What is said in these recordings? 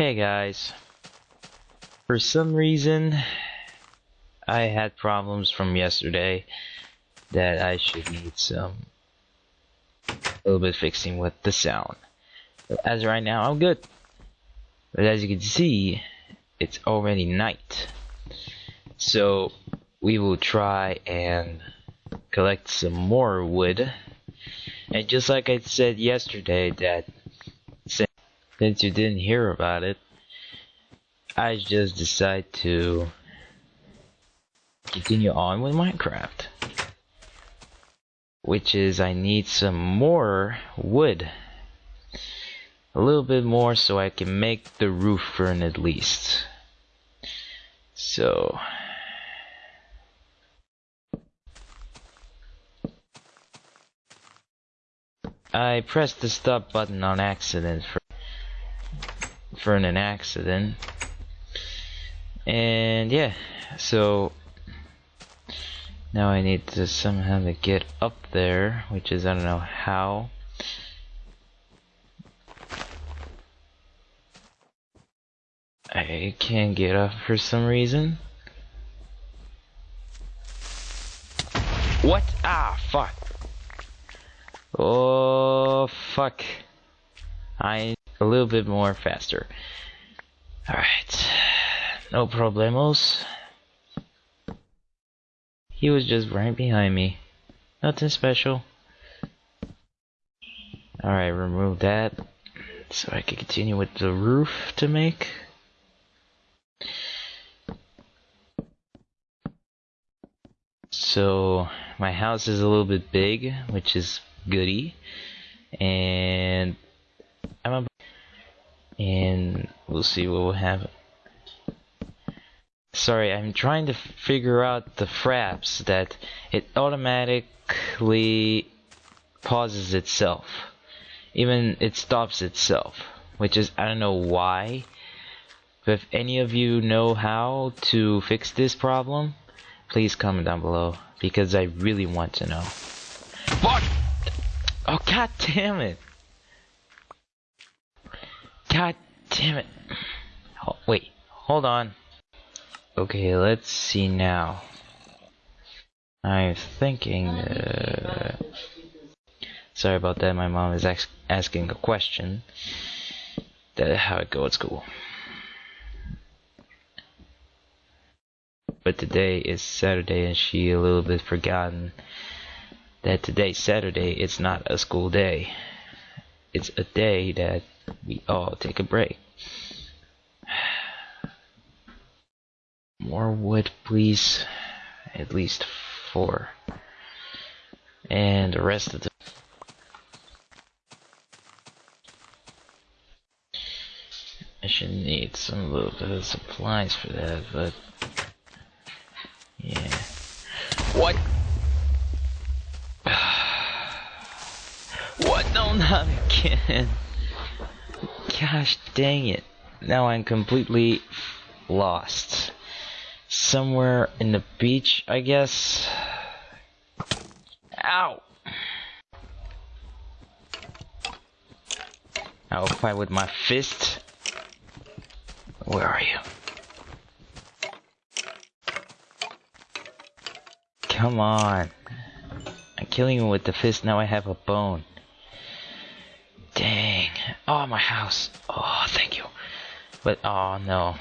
Hey guys. For some reason, I had problems from yesterday that I should need some a little bit fixing with the sound. As right now, I'm good. But as you can see, it's already night. So we will try and collect some more wood. And just like I said yesterday that since you didn't hear about it, I just decide to continue on with Minecraft. Which is I need some more wood. A little bit more so I can make the roof fern at least. So I pressed the stop button on accident for for an accident. And yeah, so now I need to somehow to get up there, which is I don't know how. I can't get up for some reason. What? Ah, fuck. Oh, fuck. I a little bit more faster. Alright. No problemos. He was just right behind me. Nothing special. Alright, remove that. So I can continue with the roof to make. So my house is a little bit big, which is goody. And I'm about and we'll see what we'll happen. Sorry, I'm trying to figure out the fraps that it automatically pauses itself. Even it stops itself, which is I don't know why. But if any of you know how to fix this problem, please comment down below because I really want to know. What? Oh god damn it. God damn it. Wait, hold on. Okay, let's see now. I'm thinking, uh, sorry about that, my mom is asking a question. That how it goes at school. But today is Saturday and she a little bit forgotten that today's Saturday, it's not a school day. It's a day that we all take a break. More wood, please. At least four. And the rest of the I should need some little bit of supplies for that, but yeah. What? what? No, not again. Gosh dang it. Now I'm completely lost. Somewhere in the beach, I guess. Ow! I'll fight with my fist. Where are you? Come on. I'm killing him with the fist, now I have a bone. Oh, my house. Oh, thank you. But, oh, no.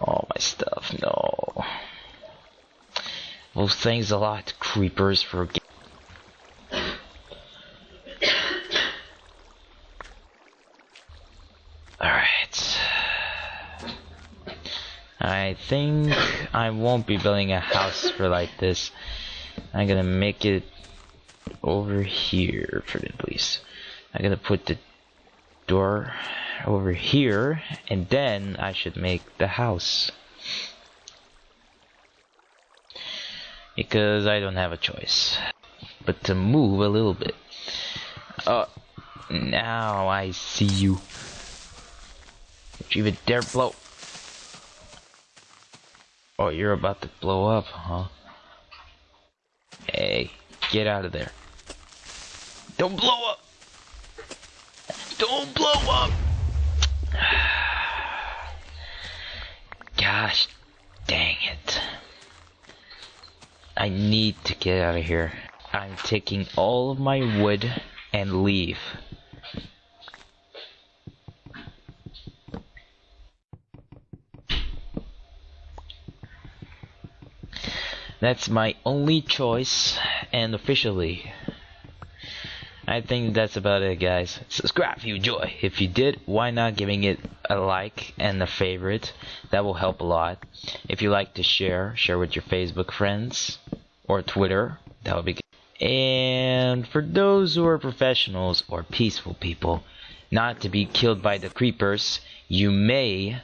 All my stuff, no. Well, thanks a lot, creepers, for... Alright. I think I won't be building a house for like this. I'm gonna make it over here for the police. I'm gonna put the door over here and then I should make the house. Because I don't have a choice but to move a little bit. Oh, now I see you. Don't even dare blow. Oh, you're about to blow up, huh? Hey, get out of there. Don't blow up! Don't blow up! Gosh dang it. I need to get out of here. I'm taking all of my wood and leave. That's my only choice, and officially, I think that's about it, guys. Subscribe if you enjoy. If you did, why not giving it a like and a favorite? That will help a lot. If you like to share, share with your Facebook friends or Twitter. That would be good. And for those who are professionals or peaceful people, not to be killed by the creepers, you may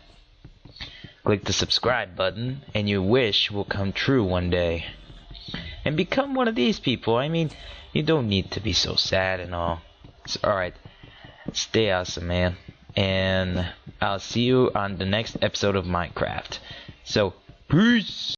Click the subscribe button, and your wish will come true one day. And become one of these people. I mean, you don't need to be so sad and all. It's alright. Stay awesome, man. And I'll see you on the next episode of Minecraft. So, peace!